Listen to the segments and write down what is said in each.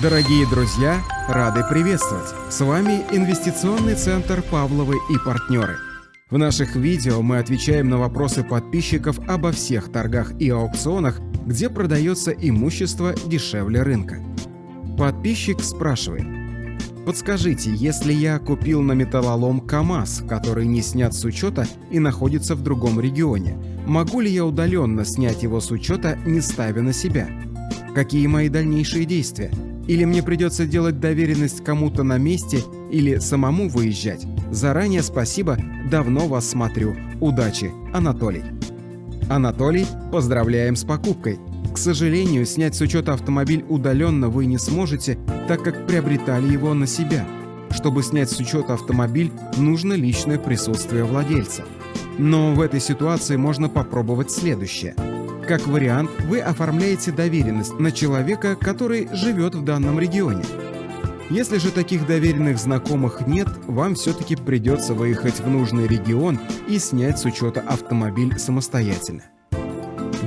Дорогие друзья, рады приветствовать! С вами Инвестиционный центр «Павловы и партнеры». В наших видео мы отвечаем на вопросы подписчиков обо всех торгах и аукционах, где продается имущество дешевле рынка. Подписчик спрашивает. Подскажите, если я купил на металлолом КАМАЗ, который не снят с учета и находится в другом регионе, могу ли я удаленно снять его с учета, не ставя на себя? Какие мои дальнейшие действия? Или мне придется делать доверенность кому-то на месте или самому выезжать? Заранее спасибо, давно вас смотрю. Удачи, Анатолий. Анатолий, поздравляем с покупкой. К сожалению, снять с учета автомобиль удаленно вы не сможете, так как приобретали его на себя. Чтобы снять с учета автомобиль, нужно личное присутствие владельца. Но в этой ситуации можно попробовать следующее – как вариант, вы оформляете доверенность на человека, который живет в данном регионе. Если же таких доверенных знакомых нет, вам все-таки придется выехать в нужный регион и снять с учета автомобиль самостоятельно.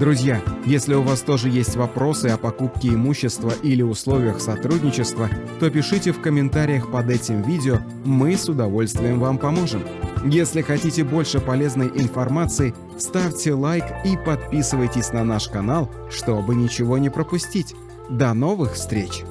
Друзья, если у вас тоже есть вопросы о покупке имущества или условиях сотрудничества, то пишите в комментариях под этим видео, мы с удовольствием вам поможем. Если хотите больше полезной информации, ставьте лайк и подписывайтесь на наш канал, чтобы ничего не пропустить. До новых встреч!